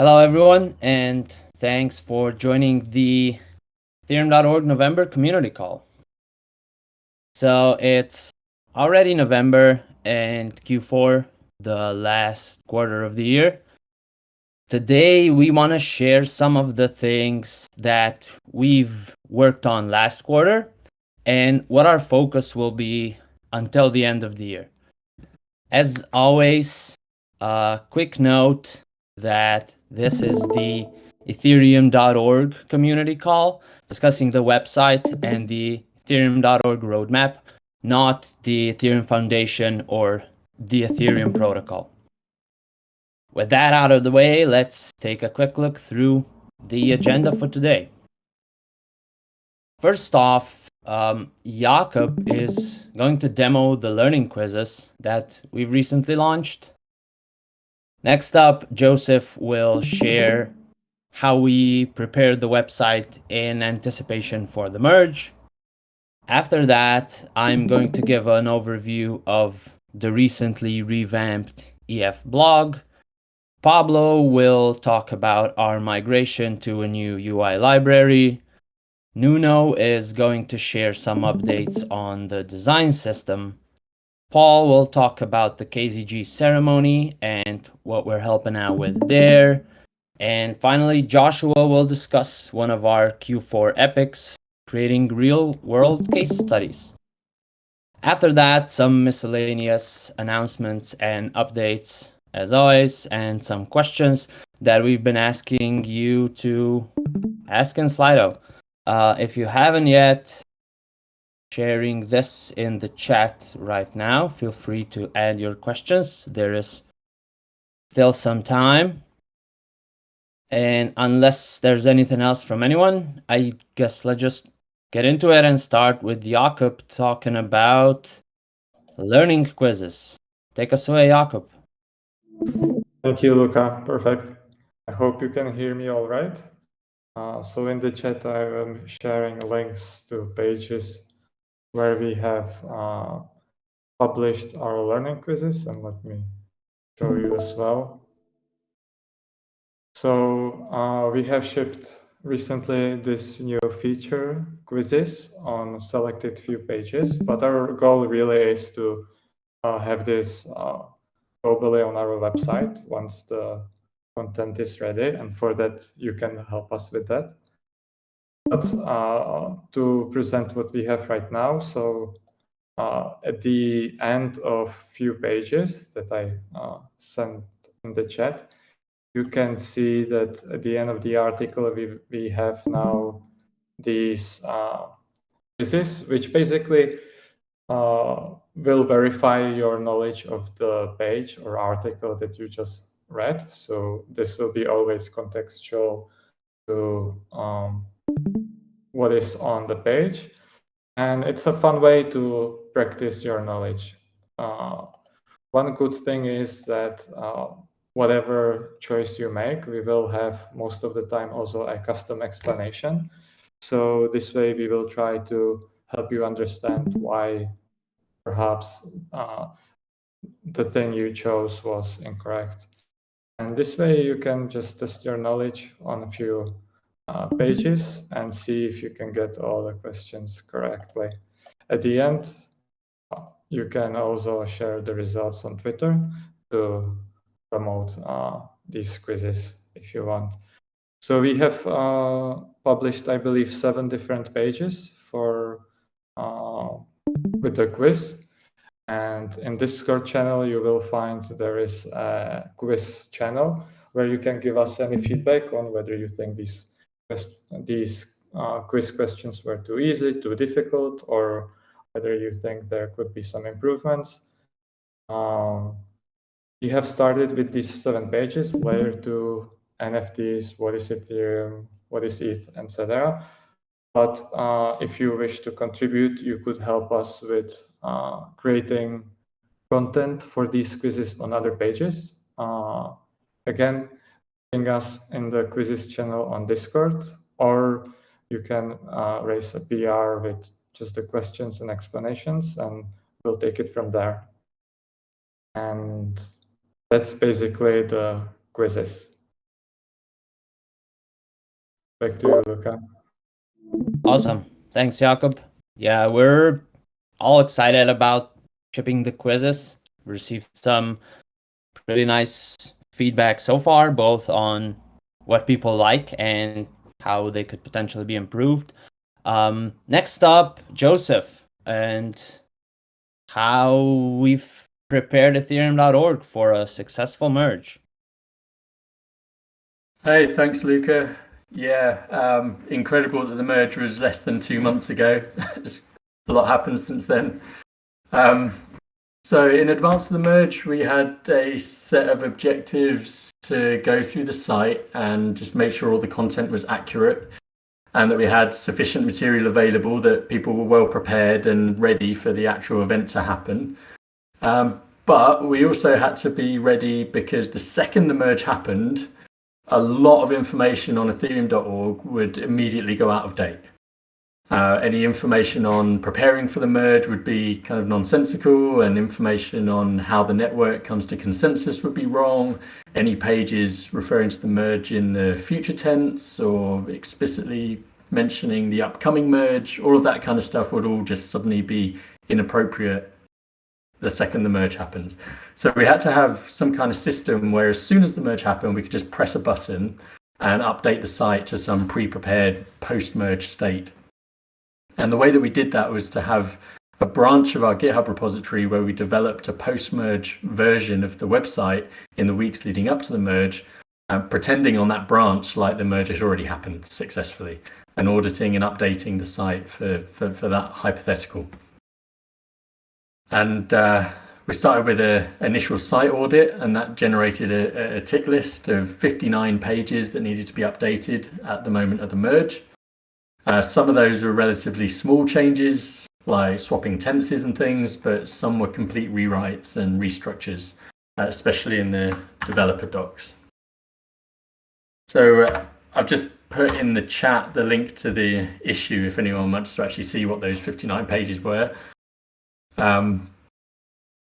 Hello, everyone, and thanks for joining the Ethereum.org November community call. So it's already November and Q4, the last quarter of the year. Today, we want to share some of the things that we've worked on last quarter and what our focus will be until the end of the year. As always, a quick note that this is the ethereum.org community call discussing the website and the ethereum.org roadmap, not the Ethereum Foundation or the Ethereum protocol. With that out of the way, let's take a quick look through the agenda for today. First off, um, Jakob is going to demo the learning quizzes that we've recently launched. Next up, Joseph will share how we prepared the website in anticipation for the merge. After that, I'm going to give an overview of the recently revamped EF blog. Pablo will talk about our migration to a new UI library. Nuno is going to share some updates on the design system. Paul will talk about the KZG ceremony and what we're helping out with there. And finally, Joshua will discuss one of our Q4 epics, creating real-world case studies. After that, some miscellaneous announcements and updates, as always, and some questions that we've been asking you to ask in Slido. Uh, if you haven't yet, sharing this in the chat right now. Feel free to add your questions. There is still some time. And unless there's anything else from anyone, I guess let's just get into it and start with Jakob talking about learning quizzes. Take us away, Jakob. Thank you, Luca. Perfect. I hope you can hear me all right. Uh, so in the chat, I am sharing links to pages where we have uh, published our learning quizzes and let me show you as well. So uh, we have shipped recently this new feature quizzes on selected few pages, but our goal really is to uh, have this uh, globally on our website once the content is ready. And for that, you can help us with that. But uh, to present what we have right now, so uh, at the end of few pages that I uh, sent in the chat, you can see that at the end of the article, we, we have now these uh, quizzes, which basically uh, will verify your knowledge of the page or article that you just read. So this will be always contextual to um, what is on the page. And it's a fun way to practice your knowledge. Uh, one good thing is that uh, whatever choice you make, we will have most of the time also a custom explanation. So this way we will try to help you understand why perhaps uh, the thing you chose was incorrect. And this way you can just test your knowledge on a few uh, pages and see if you can get all the questions correctly. At the end, you can also share the results on Twitter to promote uh, these quizzes if you want. So we have uh, published, I believe, seven different pages for uh, with the quiz. And in Discord channel, you will find there is a quiz channel where you can give us any feedback on whether you think these these uh, quiz questions were too easy, too difficult, or whether you think there could be some improvements. Um, we have started with these seven pages, layer two, NFTs, what is Ethereum, what is ETH, etc. But uh, if you wish to contribute, you could help us with uh, creating content for these quizzes on other pages. Uh, again, us in the quizzes channel on Discord, or you can uh, raise a PR with just the questions and explanations, and we'll take it from there. And that's basically the quizzes. Back to you, Luca. Awesome. Thanks, Jakob. Yeah, we're all excited about shipping the quizzes. Received some pretty nice feedback so far, both on what people like and how they could potentially be improved. Um, next up, Joseph, and how we've prepared Ethereum.org for a successful merge. Hey, thanks, Luca. Yeah, um, incredible that the merge was less than two months ago. a lot happened since then. Um, so, in advance of the merge, we had a set of objectives to go through the site and just make sure all the content was accurate and that we had sufficient material available that people were well prepared and ready for the actual event to happen. Um, but we also had to be ready because the second the merge happened, a lot of information on ethereum.org would immediately go out of date. Uh, any information on preparing for the merge would be kind of nonsensical, and information on how the network comes to consensus would be wrong. Any pages referring to the merge in the future tense or explicitly mentioning the upcoming merge, all of that kind of stuff would all just suddenly be inappropriate the second the merge happens. So we had to have some kind of system where as soon as the merge happened, we could just press a button and update the site to some pre-prepared post-merge state. And the way that we did that was to have a branch of our GitHub repository where we developed a post-merge version of the website in the weeks leading up to the merge, uh, pretending on that branch like the merge had already happened successfully, and auditing and updating the site for, for, for that hypothetical. And uh, we started with an initial site audit, and that generated a, a tick list of 59 pages that needed to be updated at the moment of the merge. Uh, some of those were relatively small changes, like swapping tenses and things, but some were complete rewrites and restructures, uh, especially in the developer docs. So uh, I've just put in the chat the link to the issue if anyone wants to actually see what those 59 pages were. Um,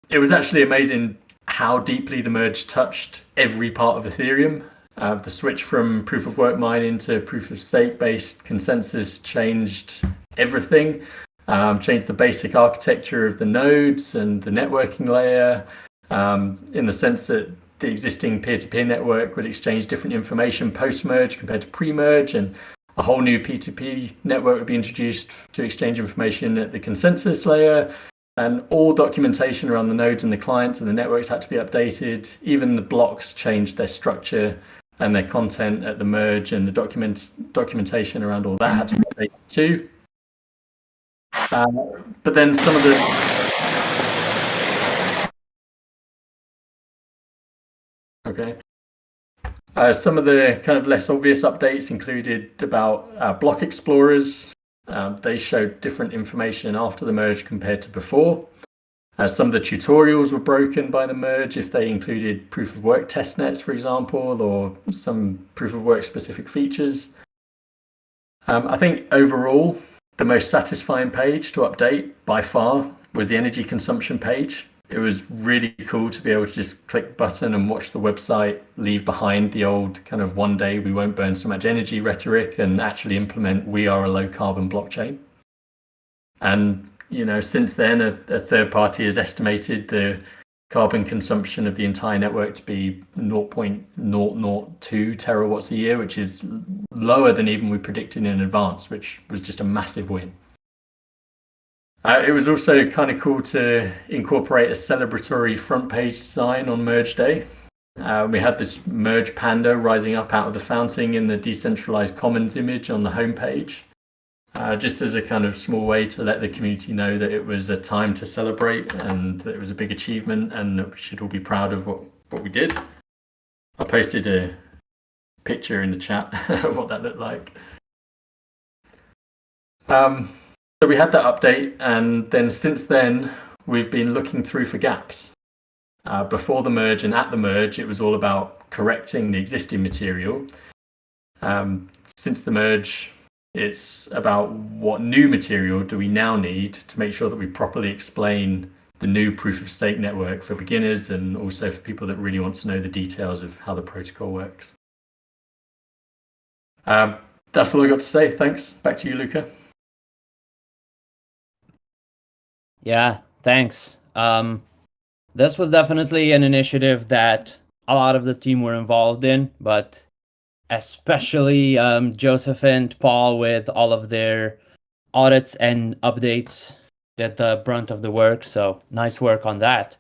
it was actually amazing how deeply the merge touched every part of Ethereum. Uh, the switch from proof of work mining to proof of stake based consensus changed everything, um, changed the basic architecture of the nodes and the networking layer um, in the sense that the existing peer to peer network would exchange different information post merge compared to pre merge, and a whole new P2P network would be introduced to exchange information at the consensus layer and all documentation around the nodes and the clients and the networks had to be updated. Even the blocks changed their structure and their content at the merge, and the document documentation around all that too. Uh, but then some of the okay. Uh, some of the kind of less obvious updates included about uh, block explorers, um, they showed different information after the merge compared to before. Uh, some of the tutorials were broken by the merge if they included proof of work testnets, for example, or some proof of work specific features. Um, I think overall, the most satisfying page to update by far was the energy consumption page it was really cool to be able to just click button and watch the website leave behind the old kind of one day we won't burn so much energy rhetoric and actually implement we are a low carbon blockchain. And you know, since then, a, a third party has estimated the carbon consumption of the entire network to be 0.002 terawatts a year, which is lower than even we predicted in advance, which was just a massive win. Uh, it was also kind of cool to incorporate a celebratory front page design on merge day. Uh, we had this merge panda rising up out of the fountain in the decentralized commons image on the homepage, uh, just as a kind of small way to let the community know that it was a time to celebrate and that it was a big achievement and that we should all be proud of what, what we did. I posted a picture in the chat of what that looked like. Um, so we had that update, and then since then, we've been looking through for gaps. Uh, before the merge and at the merge, it was all about correcting the existing material. Um, since the merge, it's about what new material do we now need to make sure that we properly explain the new proof of stake network for beginners and also for people that really want to know the details of how the protocol works. Um, that's all I got to say. Thanks. Back to you, Luca. Yeah, thanks. Um, this was definitely an initiative that a lot of the team were involved in, but especially um, Joseph and Paul with all of their audits and updates did the brunt of the work. So nice work on that.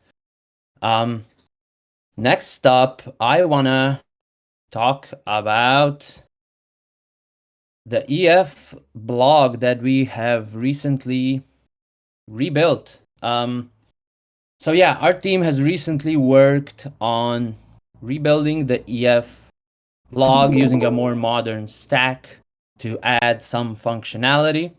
Um, next up, I wanna talk about the EF blog that we have recently rebuilt. Um, so yeah, our team has recently worked on rebuilding the EF blog using a more modern stack to add some functionality.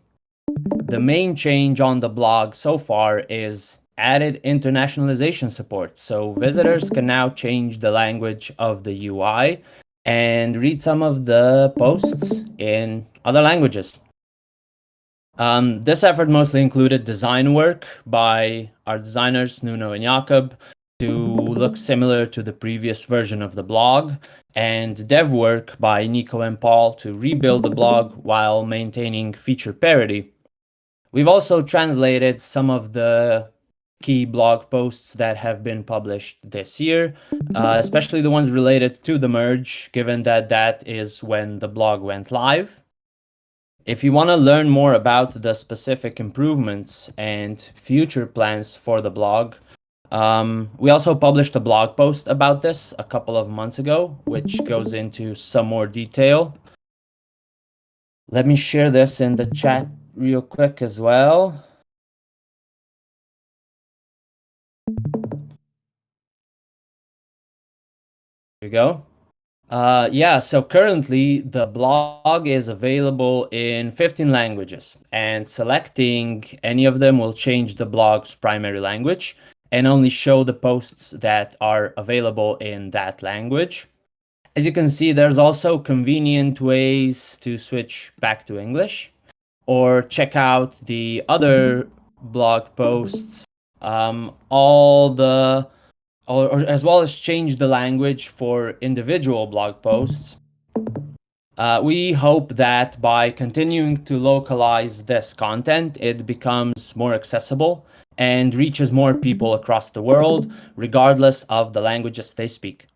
The main change on the blog so far is added internationalization support. So visitors can now change the language of the UI and read some of the posts in other languages. Um, this effort mostly included design work by our designers, Nuno and Jakob, to look similar to the previous version of the blog, and dev work by Nico and Paul to rebuild the blog while maintaining feature parity. We've also translated some of the key blog posts that have been published this year, uh, especially the ones related to the merge, given that that is when the blog went live. If you want to learn more about the specific improvements and future plans for the blog, um, we also published a blog post about this a couple of months ago, which goes into some more detail. Let me share this in the chat real quick as well. There we go. Uh, yeah, so currently the blog is available in 15 languages and selecting any of them will change the blog's primary language and only show the posts that are available in that language. As you can see, there's also convenient ways to switch back to English or check out the other blog posts, um, all the, or, or, as well as change the language for individual blog posts. Uh, we hope that by continuing to localize this content, it becomes more accessible and reaches more people across the world, regardless of the languages they speak.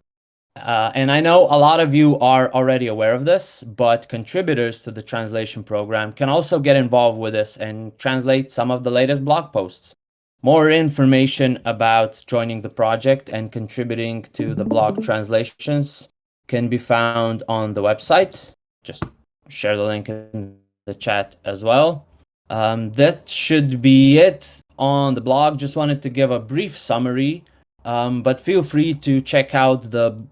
Uh, and I know a lot of you are already aware of this, but contributors to the translation program can also get involved with this and translate some of the latest blog posts. More information about joining the project and contributing to the blog translations can be found on the website. Just share the link in the chat as well. Um, that should be it on the blog. Just wanted to give a brief summary, um, but feel free to check out the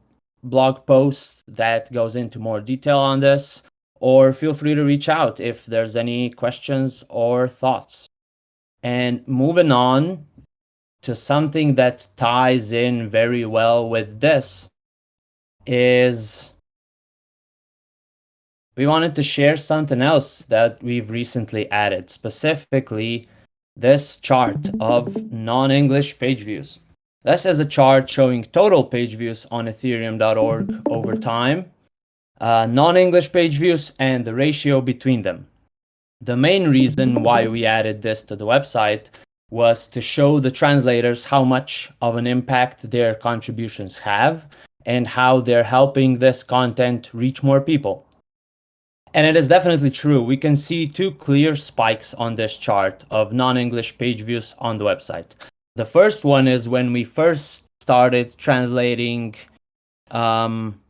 blog post that goes into more detail on this, or feel free to reach out if there's any questions or thoughts. And moving on to something that ties in very well with this is we wanted to share something else that we've recently added, specifically this chart of non-English page views. This is a chart showing total page views on ethereum.org over time, uh, non-English page views, and the ratio between them. The main reason why we added this to the website was to show the translators how much of an impact their contributions have and how they're helping this content reach more people. And it is definitely true. We can see two clear spikes on this chart of non-English page views on the website. The first one is when we first started translating, um,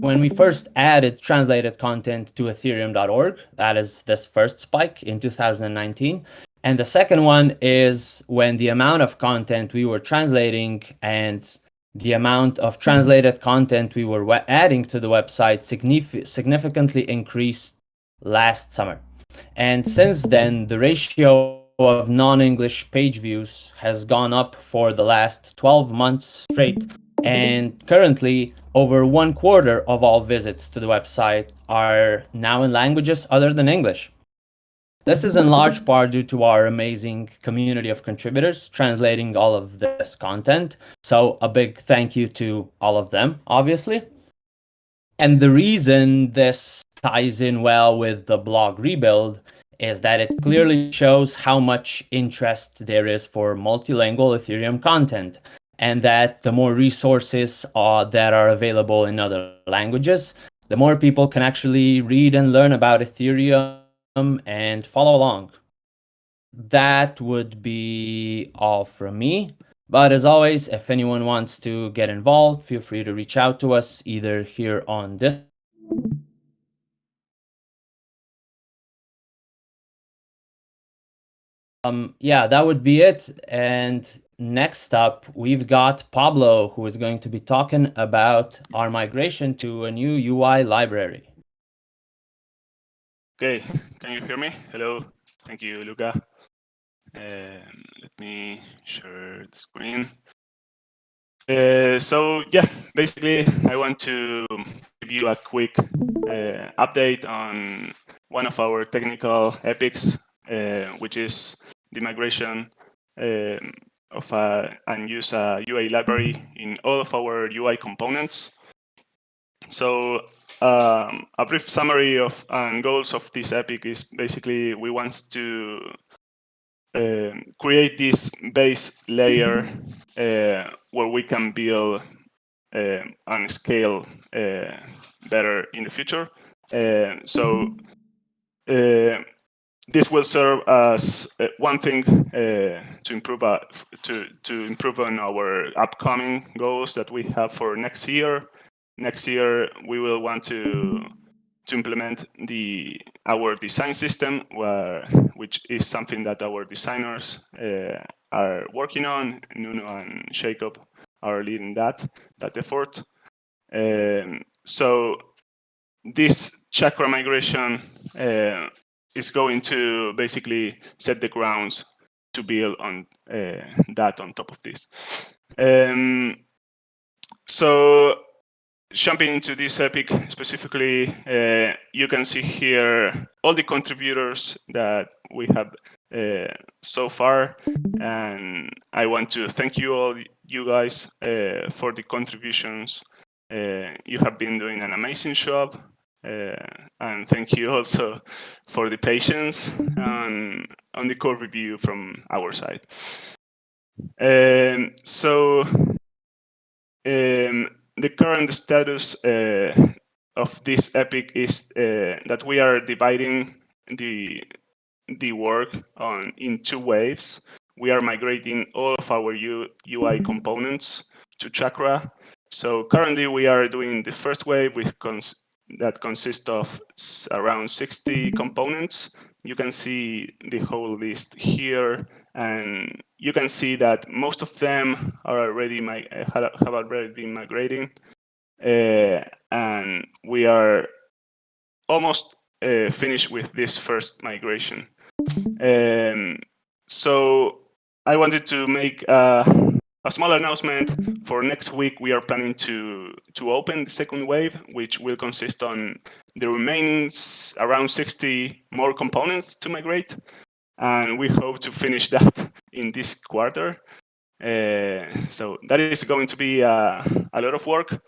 when we first added translated content to ethereum.org. That is this first spike in 2019. And the second one is when the amount of content we were translating and the amount of translated content we were adding to the website significantly increased last summer. And since then, the ratio of non-English page views has gone up for the last 12 months straight. And currently, over one quarter of all visits to the website are now in languages other than English. This is in large part due to our amazing community of contributors translating all of this content. So a big thank you to all of them, obviously. And the reason this ties in well with the blog rebuild is that it clearly shows how much interest there is for multilingual Ethereum content and that the more resources are, that are available in other languages, the more people can actually read and learn about Ethereum and follow along. That would be all from me. But as always, if anyone wants to get involved, feel free to reach out to us either here on this um yeah that would be it and next up we've got pablo who is going to be talking about our migration to a new ui library okay can you hear me? Hello. Thank you luca. Um, let me share the screen. Uh, so yeah basically i want to give you a quick uh, update on one of our technical epics uh, which is the migration um, of a, and use a UI library in all of our UI components. So um, a brief summary of and goals of this epic is basically we want to uh, create this base layer uh, where we can build uh, and scale uh, better in the future. Uh, so uh, this will serve as uh, one thing to improve to to improve on our upcoming goals that we have for next year. Next year, we will want to to implement the our design system, where, which is something that our designers uh, are working on. Nuno and Jakob are leading that that effort. Um, so this chakra migration uh, is going to basically set the grounds to build on uh, that on top of this. Um, so jumping into this epic specifically, uh, you can see here all the contributors that we have uh, so far. And I want to thank you all, you guys, uh, for the contributions. Uh, you have been doing an amazing job. Uh, and thank you also for the patience on, on the code review from our side. Um, so um, the current status uh, of this epic is uh, that we are dividing the the work on in two waves. We are migrating all of our U, UI components to Chakra. So currently we are doing the first wave with cons that consists of around 60 components. You can see the whole list here, and you can see that most of them are already have already been migrating, uh, and we are almost uh, finished with this first migration. Um, so I wanted to make uh, a small announcement for next week we are planning to to open the second wave which will consist on the remaining around 60 more components to migrate. And we hope to finish that in this quarter. Uh, so that is going to be uh, a lot of work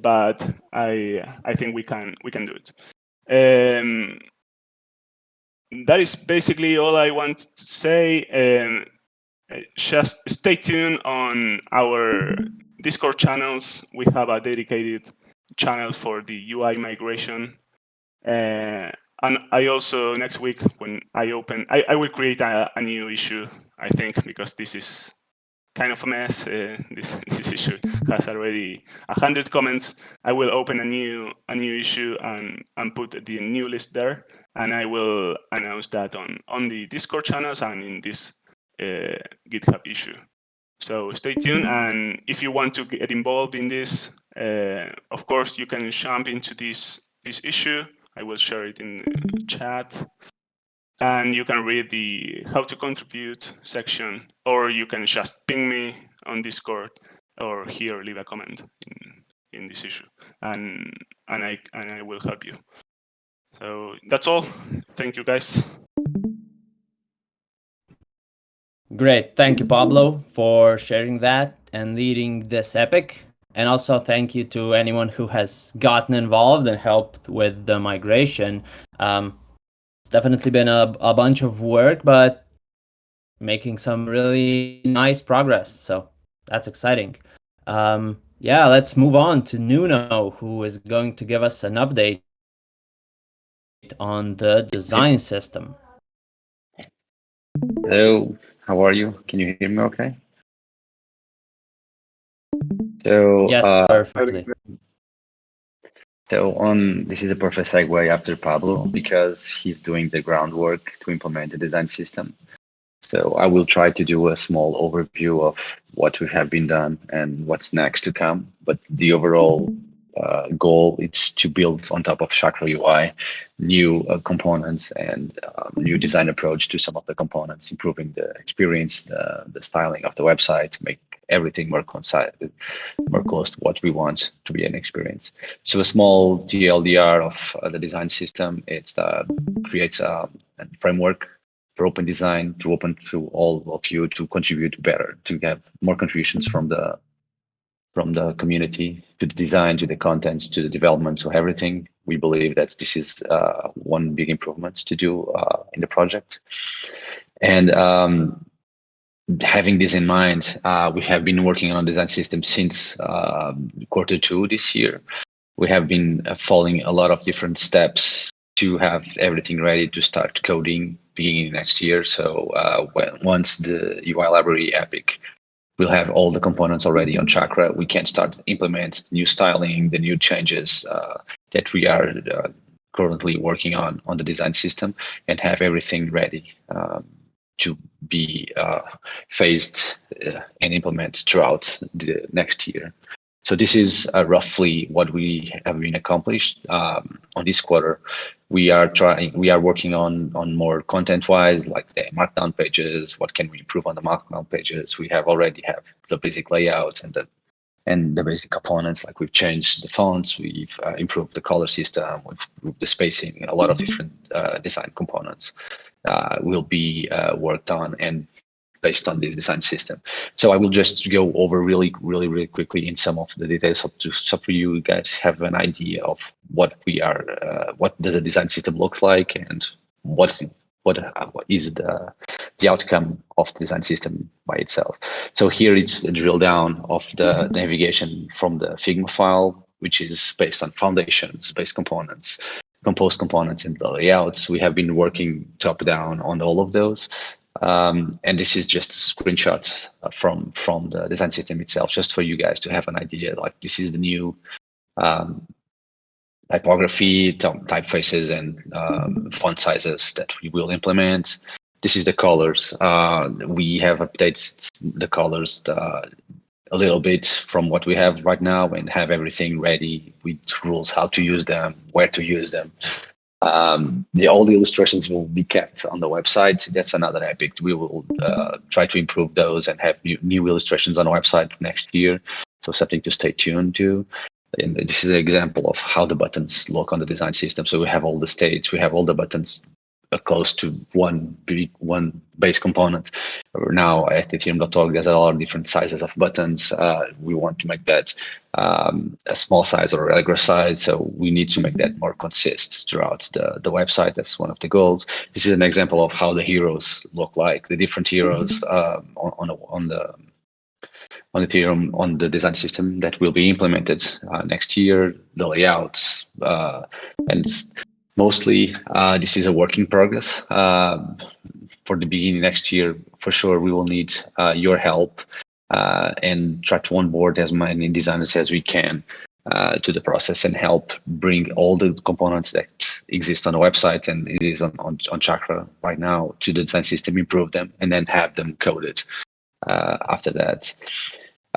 but i i think we can we can do it. Um, that is basically all i want to say. Um, just stay tuned on our Discord channels. We have a dedicated channel for the UI migration. Uh, and I also, next week, when I open, I, I will create a, a, new issue, I think, because this is kind of a mess. Uh, this, this issue has already 100 comments. I will open a new a new issue and, and put the new list there. And I will announce that on, on the Discord channels and in this GitHub issue. So stay tuned, and if you want to get involved in this, uh, of course, you can jump into this, this issue. I will share it in chat. And you can read the how to contribute section, or you can just ping me on Discord or here leave a comment in, in this issue, and and I and I will help you. So that's all. Thank you, guys. Great. Thank you, Pablo, for sharing that and leading this epic. and also thank you to anyone who has gotten involved and helped with the migration. Um, it's definitely been a, a bunch of work, but making some really nice progress. So that's exciting. Um, yeah, let's move on to Nuno, who is going to give us an update on the design system. Hello, how are you? Can you hear me okay? So yes, uh, perfectly. So on this is a perfect segue after Pablo because he's doing the groundwork to implement the design system. So I will try to do a small overview of what we have been done and what's next to come. But the overall uh, goal is to build on top of Chakra UI new uh, components and um, new design approach to some of the components, improving the experience, the, the styling of the website, make everything more concise, more close to what we want to be an experience. So a small TLDR of uh, the design system, it uh, creates a, a framework for open design to open to all of you to contribute better, to have more contributions from the from the community to the design, to the content, to the development, to everything. We believe that this is uh, one big improvement to do uh, in the project. And um, having this in mind, uh, we have been working on design system since um, quarter two this year. We have been uh, following a lot of different steps to have everything ready to start coding beginning next year. So uh, when, once the UI library Epic we'll have all the components already on Chakra. We can start implement new styling, the new changes uh, that we are uh, currently working on on the design system, and have everything ready um, to be uh, phased uh, and implemented throughout the next year. So this is uh, roughly what we have been accomplished um, on this quarter. We are trying, we are working on on more content-wise, like the markdown pages. What can we improve on the markdown pages? We have already have the basic layouts and the and the basic components. Like we've changed the fonts, we've uh, improved the color system, we've improved the spacing. A lot of different uh, design components uh, will be uh, worked on and based on this design system. So I will just go over really, really, really quickly in some of the details so, to, so for you guys have an idea of what we are, uh, what does a design system look like and what what, what is the the outcome of the design system by itself. So here it's a drill down of the navigation from the Figma file, which is based on foundations, base components, composed components, and the layouts. We have been working top down on all of those. Um, and this is just screenshots from from the design system itself, just for you guys to have an idea. Like this is the new um, typography, typefaces, and um, font sizes that we will implement. This is the colors. Uh, we have updated the colors uh, a little bit from what we have right now and have everything ready with rules how to use them, where to use them. Um, the all the illustrations will be kept on the website. That's another epic. We will uh, try to improve those and have new, new illustrations on the website next year. So something to stay tuned to. And this is an example of how the buttons look on the design system. So we have all the states, we have all the buttons close to one big one base component. Now at ethereum.org, there's a lot of different sizes of buttons. Uh, we want to make that um, a small size or a regular size, so we need to make that more consistent throughout the, the website. That's one of the goals. This is an example of how the heroes look like, the different heroes uh, on, on, the, on the on Ethereum on the design system that will be implemented uh, next year, the layouts, uh, and mostly uh, this is a work in progress. Uh, for the beginning next year, for sure, we will need uh, your help uh, and try to onboard as many designers as we can uh, to the process and help bring all the components that exist on the website and it is on, on, on Chakra right now to the design system, improve them, and then have them coded uh, after that.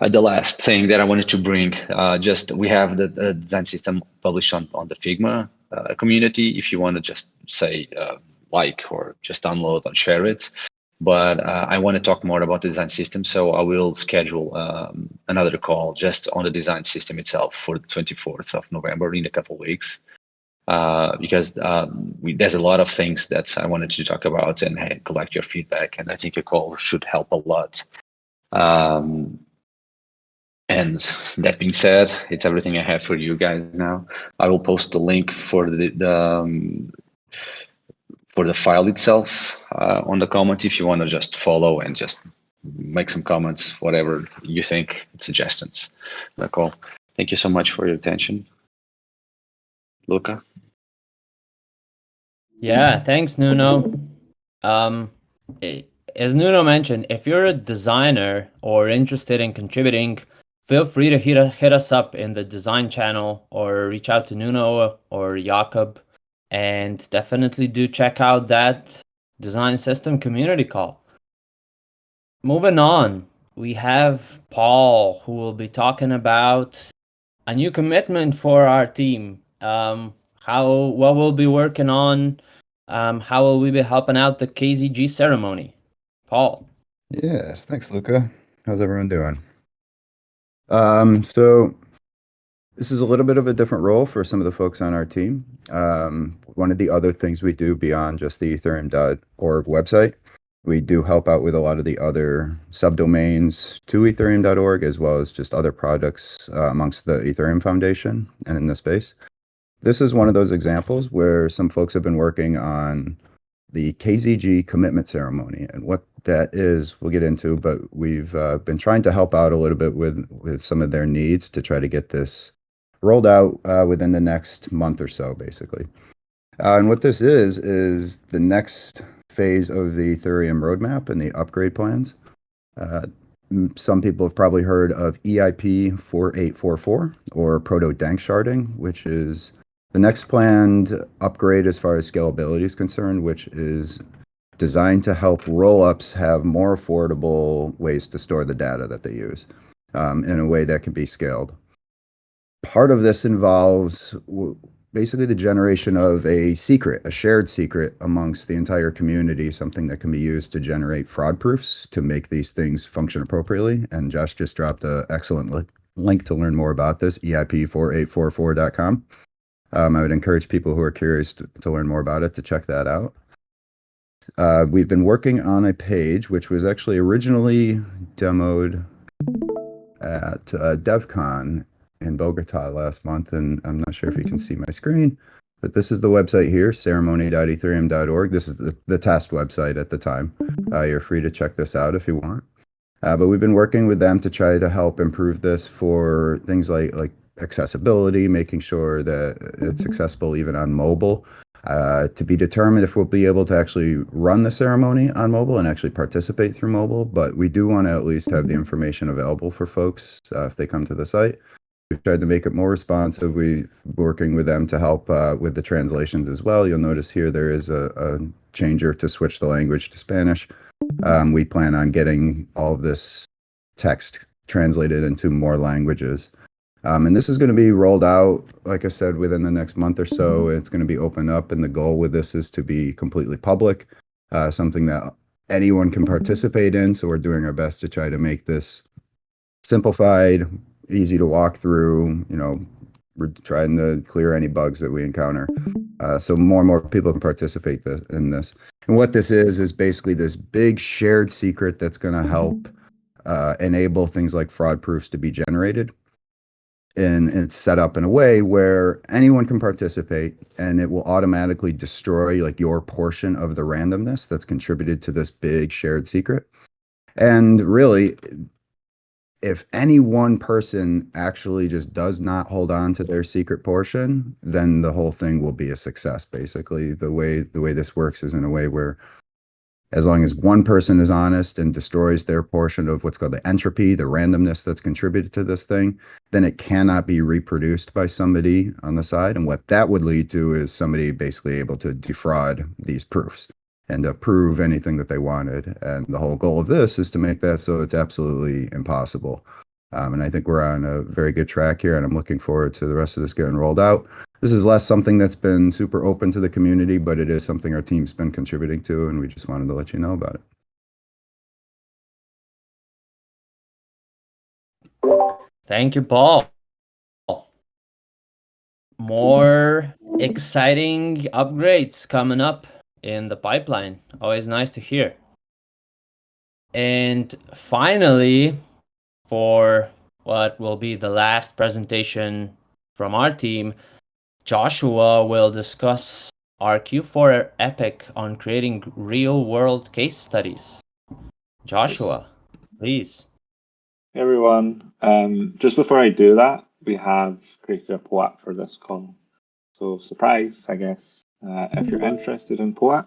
Uh, the last thing that I wanted to bring, uh, just we have the, the, design system published on, on the Figma uh, community if you want to just say uh, like or just download and share it. But uh, I want to talk more about the design system, so I will schedule um, another call just on the design system itself for the 24th of November in a couple weeks. Uh, because um, we, there's a lot of things that I wanted to talk about and hey, collect your feedback, and I think a call should help a lot. Um, And that being said, it's everything I have for you guys now. I will post the link for the, the um, for the file itself uh, on the comment if you want to just follow and just make some comments, whatever you think, suggestions. Nicole, thank you so much for your attention. Luca? Yeah, thanks, Nuno. Um, as Nuno mentioned, if you're a designer or interested in contributing, feel free to hit, hit us up in the design channel or reach out to Nuno or Jakob. And definitely do check out that design system community call. Moving on, we have Paul who will be talking about a new commitment for our team. Um, how what we'll be working on, um, how will we be helping out the KZG ceremony? Paul. Yes, thanks, Luca. How's everyone doing? Um, so this is a little bit of a different role for some of the folks on our team. Um, one of the other things we do beyond just the ethereum.org website, we do help out with a lot of the other subdomains to ethereum.org as well as just other projects uh, amongst the Ethereum Foundation and in the space. This is one of those examples where some folks have been working on the KZG commitment ceremony. And what that is, we'll get into, but we've uh, been trying to help out a little bit with, with some of their needs to try to get this rolled out uh, within the next month or so, basically. Uh, and what this is, is the next phase of the Ethereum roadmap and the upgrade plans. Uh, some people have probably heard of EIP 4844 or proto Danksharding, which is the next planned upgrade as far as scalability is concerned, which is designed to help rollups have more affordable ways to store the data that they use um, in a way that can be scaled. Part of this involves basically the generation of a secret, a shared secret amongst the entire community, something that can be used to generate fraud proofs to make these things function appropriately. And Josh just dropped an excellent li link to learn more about this, eip4844.com. Um, I would encourage people who are curious to, to, learn more about it to check that out. Uh, we've been working on a page which was actually originally demoed at uh, DevCon in Bogota last month, and I'm not sure if you can see my screen, but this is the website here, ceremony.ethereum.org. This is the, the test website at the time. Uh, you're free to check this out if you want. Uh, but we've been working with them to try to help improve this for things like like accessibility, making sure that it's accessible even on mobile. Uh, to be determined if we'll be able to actually run the ceremony on mobile and actually participate through mobile, but we do want to at least have the mm-hmm. information available for folks uh, if they come to the site. We've tried to make it more responsive. We're working with them to help uh, with the translations as well. You'll notice here there is a, a changer to switch the language to Spanish. Um, we plan on getting all of this text translated into more languages. Um, and this is going to be rolled out, like I said, within the next month or so. It's going to be opened up, and the goal with this is to be completely public, uh, something that anyone can participate in. So we're doing our best to try to make this simplified, easy to walk through. You know, we're trying to clear any bugs that we encounter, uh, so more and more people can participate in this. And what this is is basically this big shared secret that's going to help uh, enable things like fraud proofs to be generated and it's set up in a way where anyone can participate and it will automatically destroy like your portion of the randomness that's contributed to this big shared secret. And really if any one person actually just does not hold on to their secret portion then the whole thing will be a success basically. The way the way this works is in a way where as long as one person is honest and destroys their portion of what's called the entropy, the randomness that's contributed to this thing, then it cannot be reproduced by somebody on the side. And what that would lead to is somebody basically able to defraud these proofs and to prove anything that they wanted. And the whole goal of this is to make that so it's absolutely impossible. Um, and I think we're on a very good track here, and I'm looking forward to the rest of this getting rolled out this is less something that's been super open to the community, but it is something our team's been contributing to, and we just wanted to let you know about it. Thank you, Paul. More exciting upgrades coming up in the pipeline. Always nice to hear. And finally, for what will be the last presentation from our team, Joshua will discuss our Q4 epic on creating real world case studies. Joshua, please. Hey everyone, um, just before I do that, we have created a POAP for this call. So surprise, I guess, uh, if you're interested in POAP,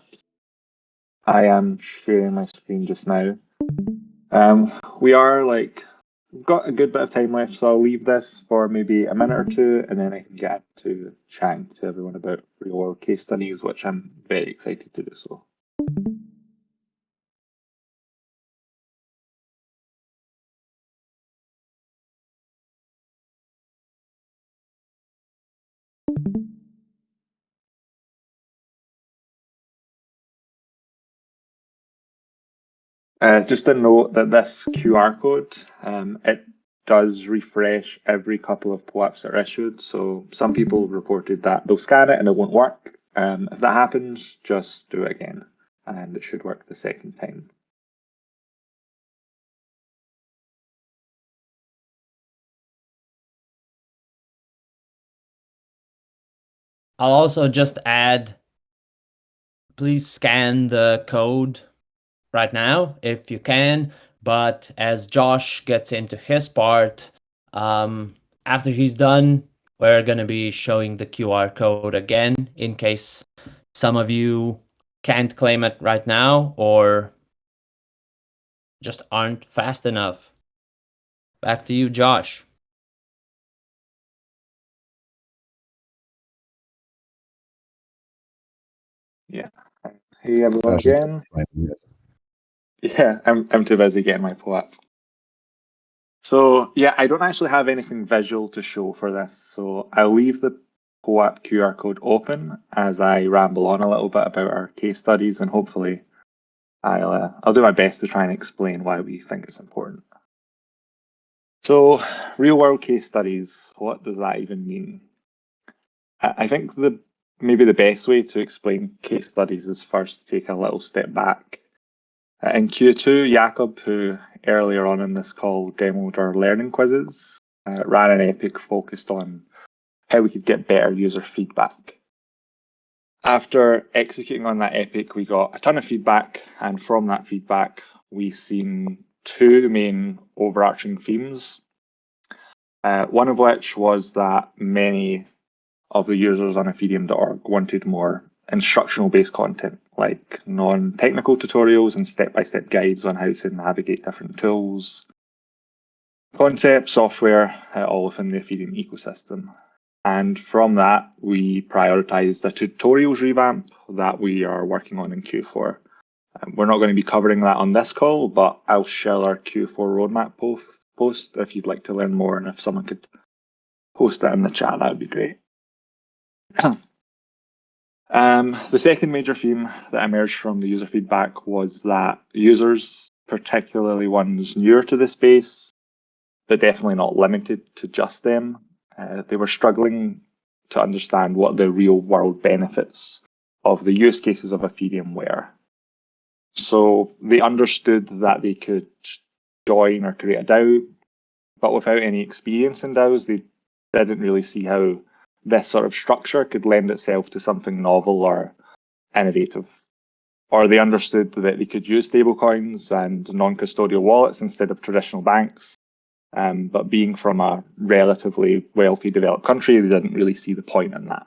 I am sharing my screen just now. Um, we are like, got a good bit of time left, so I'll leave this for maybe a minute or two, and then I can get to chatting to everyone about real world case studies, which I'm very excited to do so. Uh, just a note that this QR code, um, it does refresh every couple of POAPs that are issued. So some people reported that they'll scan it and it won't work. Um, if that happens, just do it again and it should work the second time. I'll also just add, please scan the code right now if you can. But as Josh gets into his part, um, after he's done, we're going to be showing the QR code again in case some of you can't claim it right now or just aren't fast enough. Back to you, Josh. Yeah. Hey everyone Josh, you- again. Yeah, I'm I'm too busy getting my POAP. So yeah, I don't actually have anything visual to show for this, so I'll leave the POAP QR code open as I ramble on a little bit about our case studies, and hopefully, I'll uh, I'll do my best to try and explain why we think it's important. So, real world case studies, what does that even mean? I think the maybe the best way to explain case studies is first take a little step back in Q2, Jakob, who earlier on in this call demoed our learning quizzes, uh, ran an epic focused on how we could get better user feedback. After executing on that epic, we got a ton of feedback, and from that feedback, we seen two main overarching themes. Uh, one of which was that many of the users on Ethereum.org wanted more instructional based content like non technical tutorials and step by step guides on how to navigate different tools, concepts, software, uh, all within the Ethereum ecosystem. And from that, we prioritized a tutorials revamp that we are working on in Q4. Um, we're not going to be covering that on this call, but I'll share our Q4 roadmap post if you'd like to learn more. And if someone could post that in the chat, that would be great. Um, the second major theme that emerged from the user feedback was that users, particularly ones newer to the space, but definitely not limited to just them, uh, they were struggling to understand what the real world benefits of the use cases of Ethereum were. So they understood that they could join or create a DAO, but without any experience in DAOs, they didn't really see how this sort of structure could lend itself to something novel or innovative. Or they understood that they could use stablecoins and non custodial wallets instead of traditional banks. Um, but being from a relatively wealthy developed country, they didn't really see the point in that.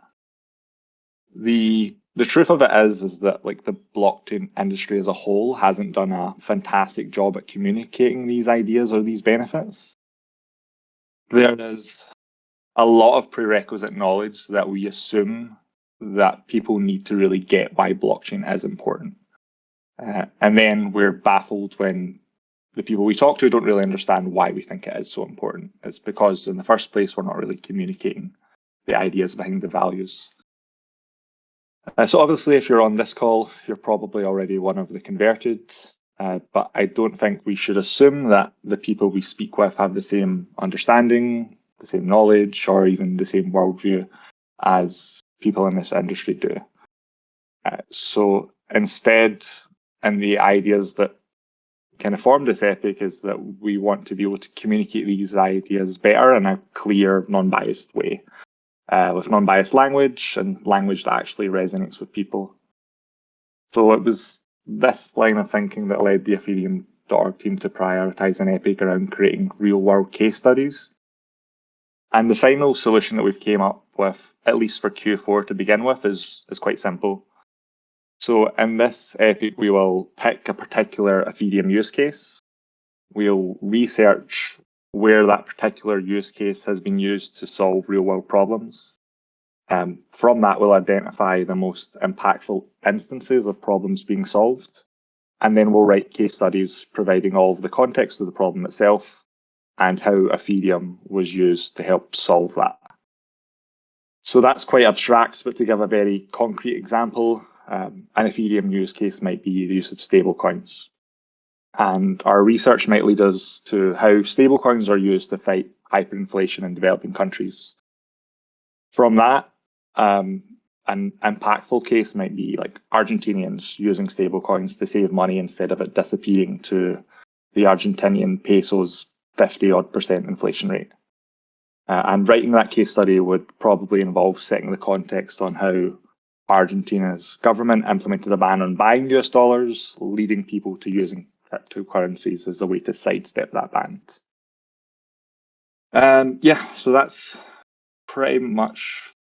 The the truth of it is is that like the blockchain industry as a whole hasn't done a fantastic job at communicating these ideas or these benefits. There is a lot of prerequisite knowledge that we assume that people need to really get why blockchain is important. Uh, and then we're baffled when the people we talk to don't really understand why we think it is so important. It's because, in the first place, we're not really communicating the ideas behind the values. Uh, so, obviously, if you're on this call, you're probably already one of the converted. Uh, but I don't think we should assume that the people we speak with have the same understanding, the same knowledge or even the same worldview as people in this industry do. Uh, so instead, and the ideas that kind of formed this epic is that we want to be able to communicate these ideas better in a clear, non-biased way, uh, with non-biased language and language that actually resonates with people. So it was this line of thinking that led the Ethereum.org team to prioritize an epic around creating real-world case studies. And the final solution that we've came up with, at least for Q4 to begin with, is is quite simple. So in this epic, we will pick a particular Ethereum use case. We'll research where that particular use case has been used to solve real world problems. Um, from that, we'll identify the most impactful instances of problems being solved. And then we'll write case studies providing all of the context of the problem itself and how Ethereum was used to help solve that. So that's quite abstract, but to give a very concrete example, um, an Ethereum use case might be the use of stablecoins. And our research might lead us to how stablecoins are used to fight hyperinflation in developing countries. From that, um, an impactful case might be like Argentinians using stablecoins to save money instead of it disappearing to the Argentinian peso's 50 odd percent inflation rate. Uh, and writing that case study would probably involve setting the context on how Argentina's government implemented a ban on buying US dollars, leading people to using cryptocurrencies as a way to sidestep that ban. Um, yeah, so that's pretty much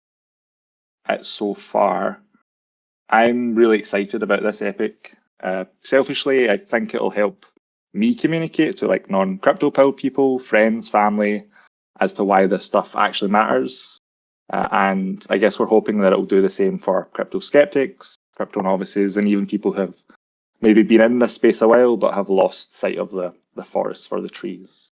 it so far. I'm really excited about this epic. Uh, selfishly, I think it'll help me communicate to like non-crypto pill people, friends, family, as to why this stuff actually matters. Uh, and I guess we're hoping that it will do the same for crypto skeptics, crypto novices, and even people who have maybe been in this space a while but have lost sight of the, the forest for the trees.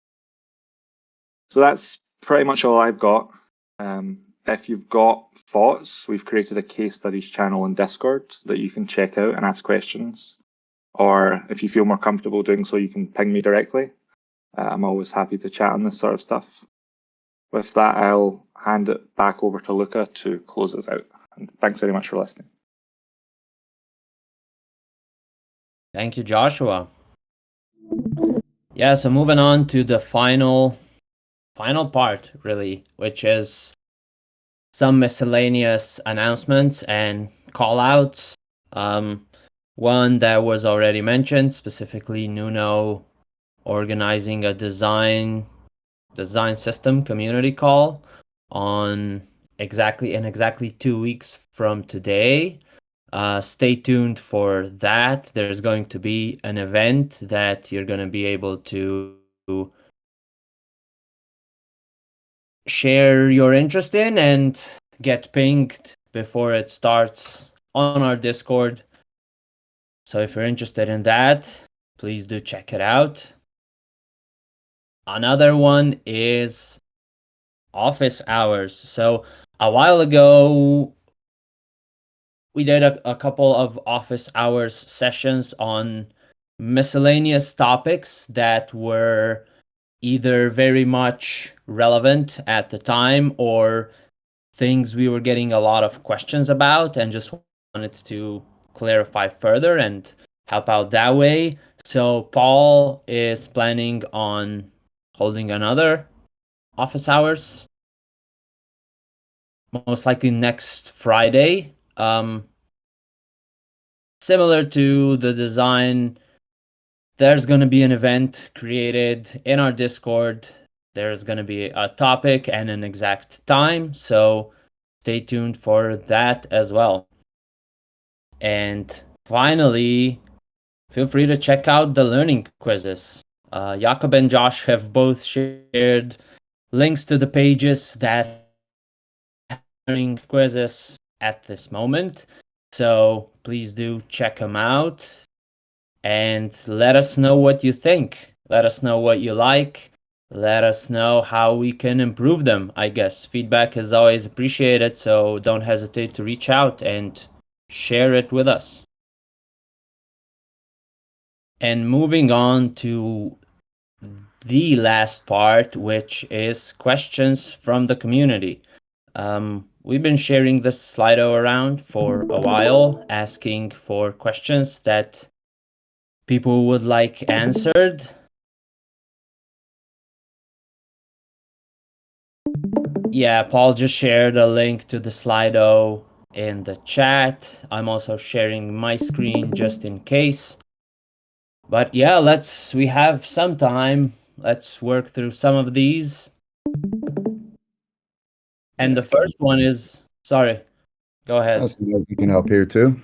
So that's pretty much all I've got. Um, if you've got thoughts, we've created a case studies channel in Discord that you can check out and ask questions. Or if you feel more comfortable doing so, you can ping me directly. Uh, I'm always happy to chat on this sort of stuff. With that, I'll hand it back over to Luca to close us out. And thanks very much for listening. Thank you, Joshua. Yeah, so moving on to the final final part really, which is some miscellaneous announcements and call outs. Um, one that was already mentioned, specifically Nuno organizing a design design system community call on exactly in exactly two weeks from today. Uh, stay tuned for that. There's going to be an event that you're going to be able to share your interest in and get pinged before it starts on our Discord. So if you're interested in that, please do check it out. Another one is office hours. So a while ago, we did a, a couple of office hours sessions on miscellaneous topics that were either very much relevant at the time or things we were getting a lot of questions about and just wanted to clarify further and help out that way. So Paul is planning on holding another office hours most likely next Friday. Um, similar to the design, there's going to be an event created in our Discord. There's going to be a topic and an exact time. So stay tuned for that as well. And finally, feel free to check out the learning quizzes. Uh, Jakob and Josh have both shared links to the pages that learning quizzes at this moment. So please do check them out and let us know what you think. Let us know what you like. Let us know how we can improve them. I guess feedback is always appreciated, so don't hesitate to reach out and share it with us. And moving on to the last part, which is questions from the community. Um, we've been sharing this Slido around for a while, asking for questions that people would like answered. Yeah, Paul just shared a link to the Slido in the chat. I'm also sharing my screen just in case. But yeah, let's we have some time. Let's work through some of these. And the first one is sorry. Go ahead. We can help here too.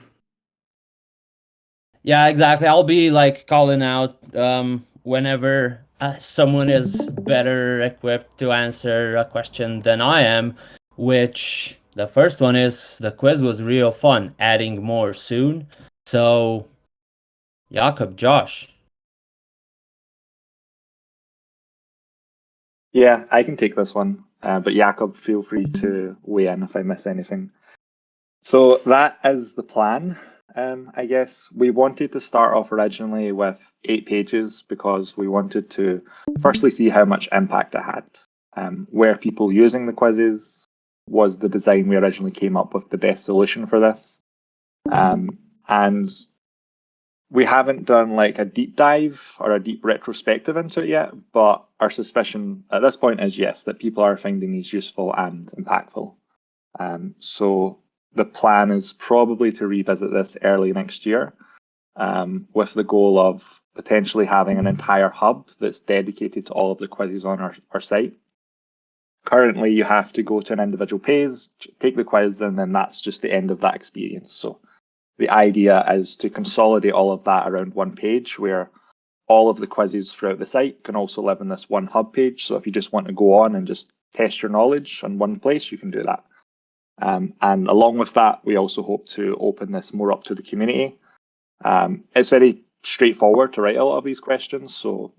Yeah, exactly. I'll be like calling out um, whenever uh, someone is better equipped to answer a question than I am, which the first one is the quiz was real fun, adding more soon. So, Jakob, Josh. Yeah, I can take this one. Uh, but Jakob, feel free to weigh in if I miss anything. So that is the plan. Um, I guess we wanted to start off originally with eight pages because we wanted to firstly see how much impact it had. Um, were people using the quizzes? Was the design we originally came up with the best solution for this? Um, and we haven't done like a deep dive or a deep retrospective into it yet, but our suspicion at this point is yes, that people are finding these useful and impactful. Um, so the plan is probably to revisit this early next year um, with the goal of potentially having an entire hub that's dedicated to all of the quizzes on our, our site. Currently, you have to go to an individual page, take the quiz, and then that's just the end of that experience. So the idea is to consolidate all of that around one page where all of the quizzes throughout the site can also live in this one hub page. So if you just want to go on and just test your knowledge on one place, you can do that. Um, and along with that, we also hope to open this more up to the community. Um, it's very straightforward to write a lot of these questions, so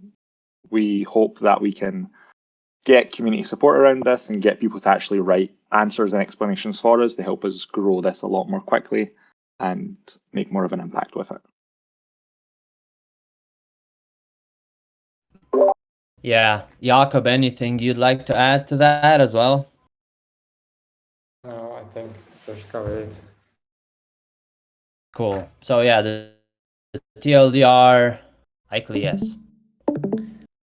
we hope that we can get community support around this and get people to actually write answers and explanations for us to help us grow this a lot more quickly and make more of an impact with it. Yeah, Jakob, anything you'd like to add to that as well? No, I think Josh covered it. Cool. So yeah, the, the TLDR, likely yes.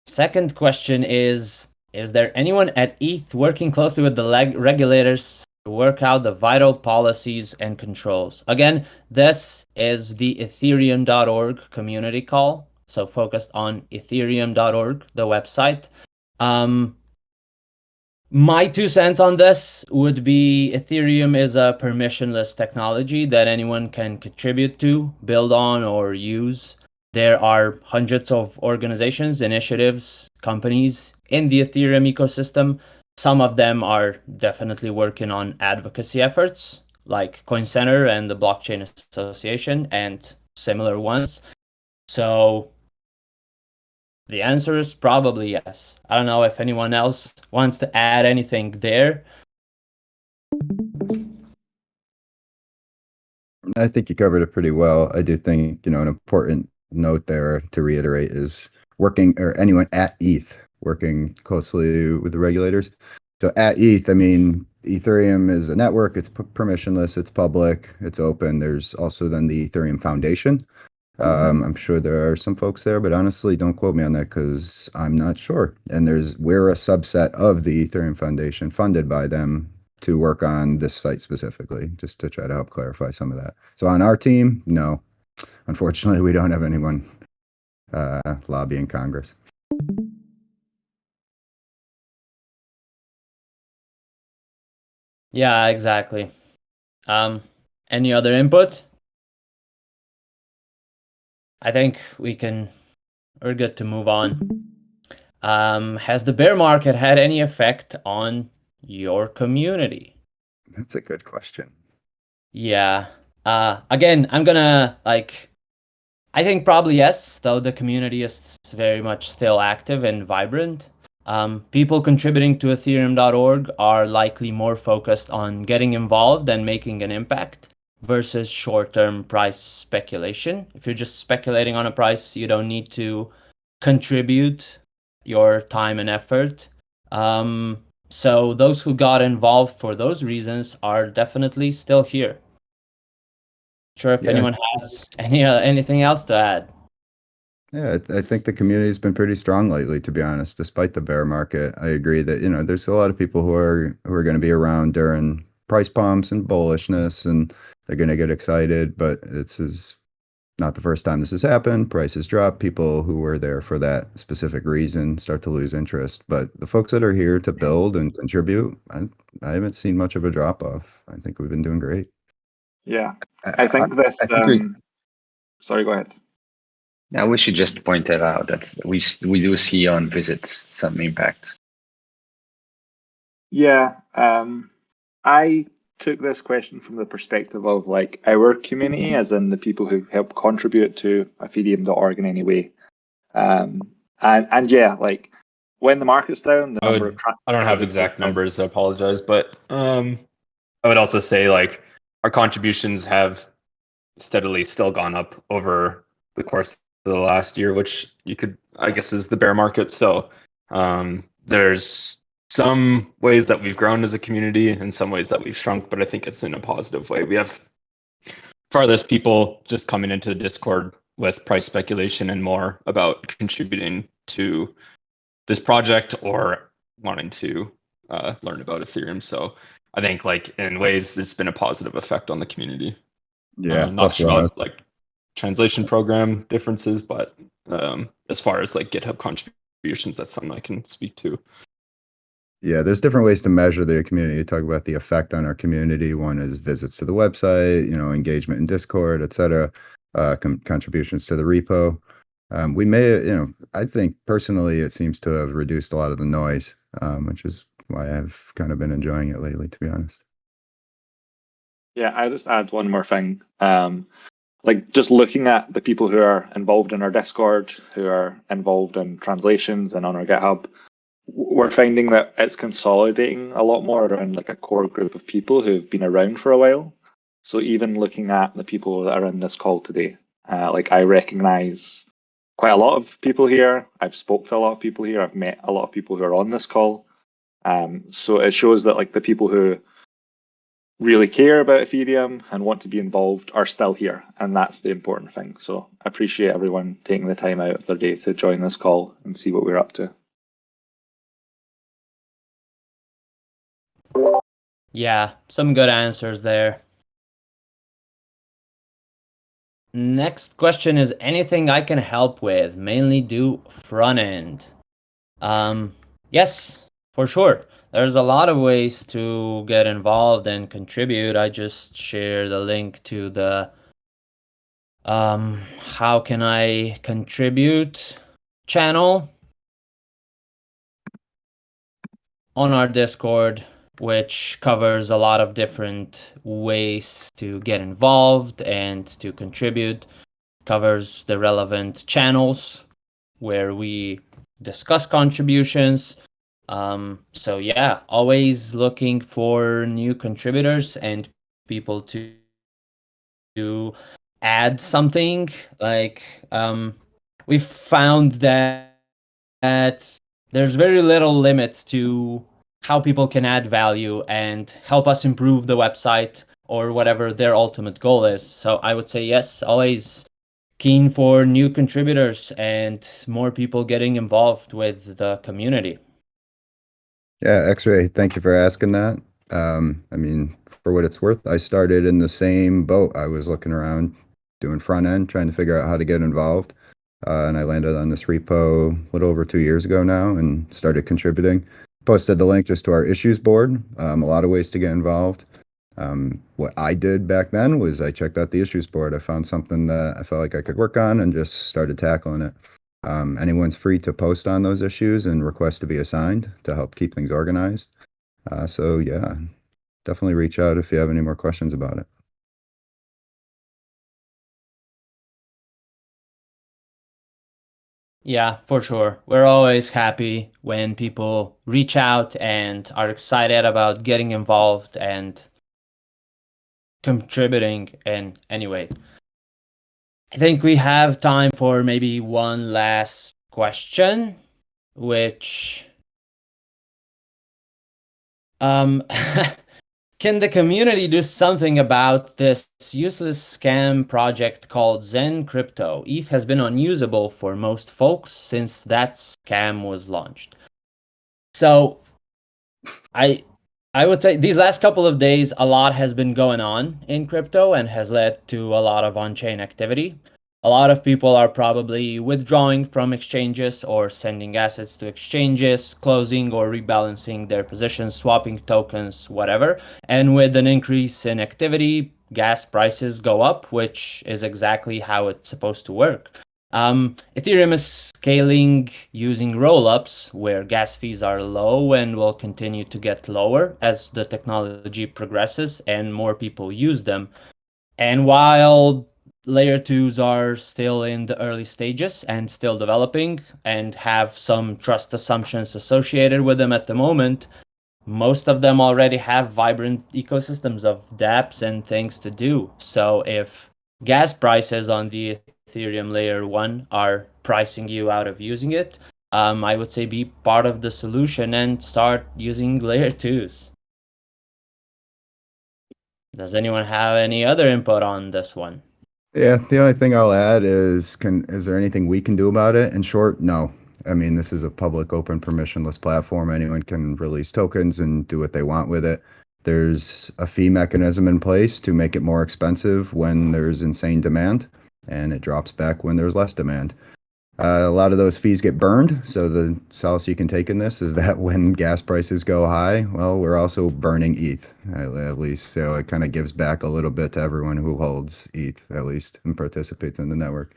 Second question is, is there anyone at ETH working closely with the regulators to work out the vital policies and controls? Again, this is the ethereum.org community call. So focused on ethereum.org, the website. Um, my two cents on this would be Ethereum is a permissionless technology that anyone can contribute to, build on, or use. There are hundreds of organizations, initiatives, companies in the Ethereum ecosystem. Some of them are definitely working on advocacy efforts, like Coin Center and the Blockchain Association, and similar ones. So the answer is probably yes. I don't know if anyone else wants to add anything there. I think you covered it pretty well. I do think, you know, an important note there to reiterate is working or anyone at ETH working closely with the regulators. So at ETH, I mean, Ethereum is a network, it's permissionless, it's public, it's open. There's also then the Ethereum Foundation, um, I'm sure there are some folks there, but honestly, don't quote me on that because I'm not sure. And there's we're a subset of the Ethereum Foundation, funded by them to work on this site specifically, just to try to help clarify some of that. So on our team, no, unfortunately, we don't have anyone uh, lobbying Congress. Yeah, exactly. Um, any other input? I think we can, we're good to move on. Um, has the bear market had any effect on your community? That's a good question. Yeah. Uh, again, I'm gonna like, I think probably yes, though the community is very much still active and vibrant. Um, people contributing to ethereum.org are likely more focused on getting involved and making an impact versus short-term price speculation. If you're just speculating on a price, you don't need to contribute your time and effort. Um, so those who got involved for those reasons are definitely still here. Sure, if Yeah. anyone has any uh, anything else to add. Yeah, I, think the community's been pretty strong lately, to be honest, despite the bear market. I agree that, you know, there's a lot of people who are who are going to be around during price pumps and bullishness and they're going to get excited, but this is not the first time this has happened. Prices drop. People who were there for that specific reason start to lose interest. But the folks that are here to build and contribute, I, I haven't seen much of a drop off. I think we've been doing great. Yeah, I think this. I think we- um, sorry, go ahead. Now we should just point that out that we we do see on visits some impact. Yeah, um, I took this question from the perspective of like our community, as in the people who help contribute to Ethereum.org in any way. Um, and and yeah, like when the market's down, the I number would- of tra- I don't have exact numbers, I apologize, but um, I would also say like our contributions have steadily still gone up over the course of the last year, which you could, I guess, is the bear market. So um, there's some ways that we've grown as a community and some ways that we've shrunk, but I think it's in a positive way. We have farthest people just coming into the Discord with price speculation and more about contributing to this project or wanting to uh, learn about Ethereum. So I think like in ways there's been a positive effect on the community. Yeah, Uh, not sure about like translation program differences, but um, as far as like GitHub contributions, that's something I can speak to. Yeah, there's different ways to measure the community. You talk about the effect on our community. One is visits to the website, you know, engagement in Discord, et cetera, uh, com- contributions to the repo. Um, we may, you know, I think personally, it seems to have reduced a lot of the noise, um, which is why I've kind of been enjoying it lately, to be honest. Yeah, I just add one more thing. Um, like just looking at the people who are involved in our Discord, who are involved in translations and on our GitHub, we're finding that it's consolidating a lot more around like a core group of people who've been around for a while. So even looking at the people that are in this call today, uh, like I recognize quite a lot of people here. I've spoke to a lot of people here. I've met a lot of people who are on this call. Um, so it shows that like the people who really care about Ethereum and want to be involved are still here, and that's the important thing. So I appreciate everyone taking the time out of their day to join this call and see what we're up to. Yeah, some good answers there. Next question is anything I can help with? Mainly do front end. Um, yes, for sure. There's a lot of ways to get involved and contribute. I just share the link to the um how can I contribute channel on our Discord which covers a lot of different ways to get involved and to contribute covers the relevant channels where we discuss contributions um, so yeah always looking for new contributors and people to to add something like um, we've found that that there's very little limit to how people can add value and help us improve the website or whatever their ultimate goal is. So I would say yes, always keen for new contributors and more people getting involved with the community. Yeah, X-Ray, thank you for asking that. Um, I mean, for what it's worth, I started in the same boat. I was looking around doing front end, trying to figure out how to get involved. Uh, and I landed on this repo a little over two years ago now and started contributing. Posted the link just to our issues board. Um, a lot of ways to get involved. Um, what I did back then was I checked out the issues board. I found something that I felt like I could work on and just started tackling it. Um, anyone's free to post on those issues and request to be assigned to help keep things organized. Uh, so yeah, definitely reach out if you have any more questions about it. Yeah, for sure. We're always happy when people reach out and are excited about getting involved and contributing in any way. I think we have time for maybe one last question, which um can the community do something about this useless scam project called XEN Crypto? ETH has been unusable for most folks since that scam was launched. So, I I would say these last couple of days, a lot has been going on in crypto and has led to a lot of on-chain activity. A lot of people are probably withdrawing from exchanges or sending assets to exchanges, closing or rebalancing their positions, swapping tokens, whatever. And with an increase in activity, gas prices go up, which is exactly how it's supposed to work. Um, Ethereum is scaling using rollups where gas fees are low and will continue to get lower as the technology progresses and more people use them. And while layer twos are still in the early stages and still developing and have some trust assumptions associated with them at the moment, most of them already have vibrant ecosystems of dApps and things to do. So if gas prices on the Ethereum layer one are pricing you out of using it, um, I would say be part of the solution and start using layer twos. Does anyone have any other input on this one? Yeah, the only thing I'll add is can is there anything we can do about it? In short, no. I mean, this is a public open permissionless platform. Anyone can release tokens and do what they want with it. There's a fee mechanism in place to make it more expensive when there's insane demand and it drops back when there's less demand. Uh, a lot of those fees get burned. So the solace you can take in this is that when gas prices go high, well, we're also burning ETH at, at least. So it kind of gives back a little bit to everyone who holds ETH at least and participates in the network.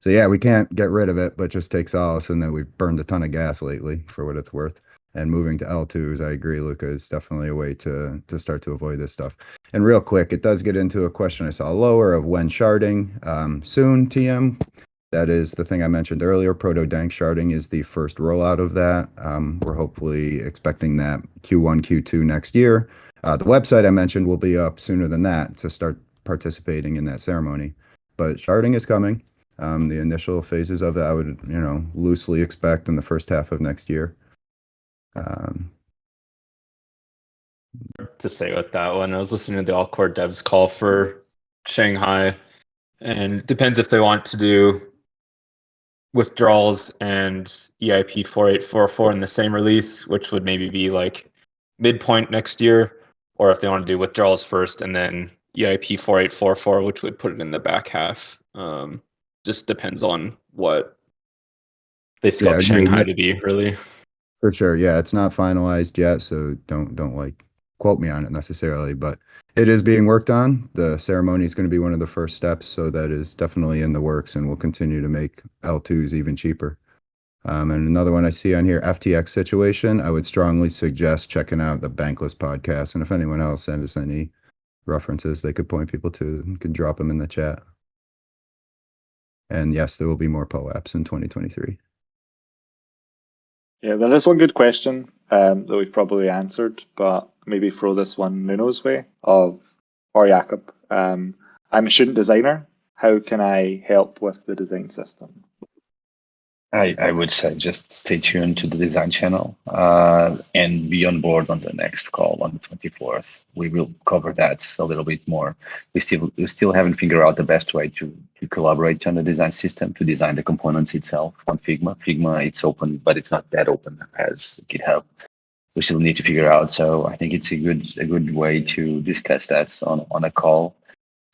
So yeah, we can't get rid of it, but just take solace in that we've burned a ton of gas lately for what it's worth. And moving to L2s, I agree, Luca, is definitely a way to to start to avoid this stuff. And real quick, it does get into a question I saw lower of when sharding. Um, soon, TM. That is the thing I mentioned earlier. Proto Danksharding is the first rollout of that. Um, we're hopefully expecting that Q1, Q2 next year. Uh, the website I mentioned will be up sooner than that to start participating in that ceremony. But sharding is coming. Um, the initial phases of it, I would, you know, loosely expect in the first half of next year. Um, to say with that one. I was listening to the All Core Devs call for Shanghai, and it depends if they want to do withdrawals and EIP 4844 in the same release, which would maybe be like midpoint next year, or if they want to do withdrawals first and then EIP 4844, which would put it in the back half. Um, just depends on what they scope Yeah, Shanghai to be, really. For sure. Yeah, it's not finalized yet, so don't don't like quote me on it necessarily, but it is being worked on. The ceremony is going to be one of the first steps, so that is definitely in the works and we'll continue to make L2s even cheaper. Um, and another one I see on here, FTX situation, I would strongly suggest checking out the Bankless podcast. And if anyone else sends us any references they could point people to, you can drop them in the chat. And yes, there will be more POAPs in 2023. Yeah, there is one good question um, that we've probably answered, but maybe throw this one Nuno's way of or Jakob. Um, I'm a student designer. How can I help with the design system? I, I would say just stay tuned to the design channel uh, and be on board on the next call on the 24th. We will cover that a little bit more. We still we still haven't figured out the best way to to collaborate on the design system to design the components itself on Figma. Figma it's open, but it's not that open as GitHub. We still need to figure out. So I think it's a good a good way to discuss that on on a call.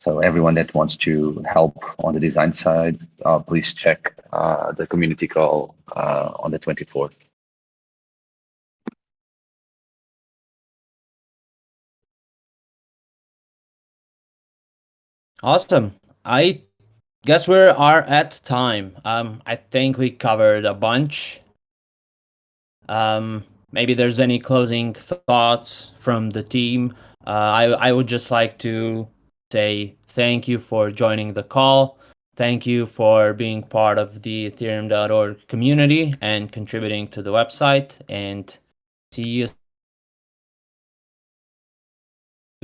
So everyone that wants to help on the design side, uh, please check uh, the community call uh, on the 24th. Awesome. I guess we are at time. Um, I think we covered a bunch. Um, maybe there's any closing thoughts from the team. Uh, I I would just like to say thank you for joining the call. Thank you for being part of the Ethereum.org community and contributing to the website. And see you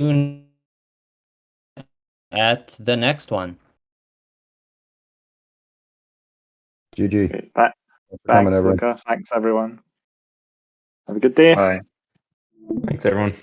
soon at the next one. GG. Okay, Thanks tha- for coming, thanks, everyone. Thanks, everyone. Have a good day. Bye. Thanks, everyone.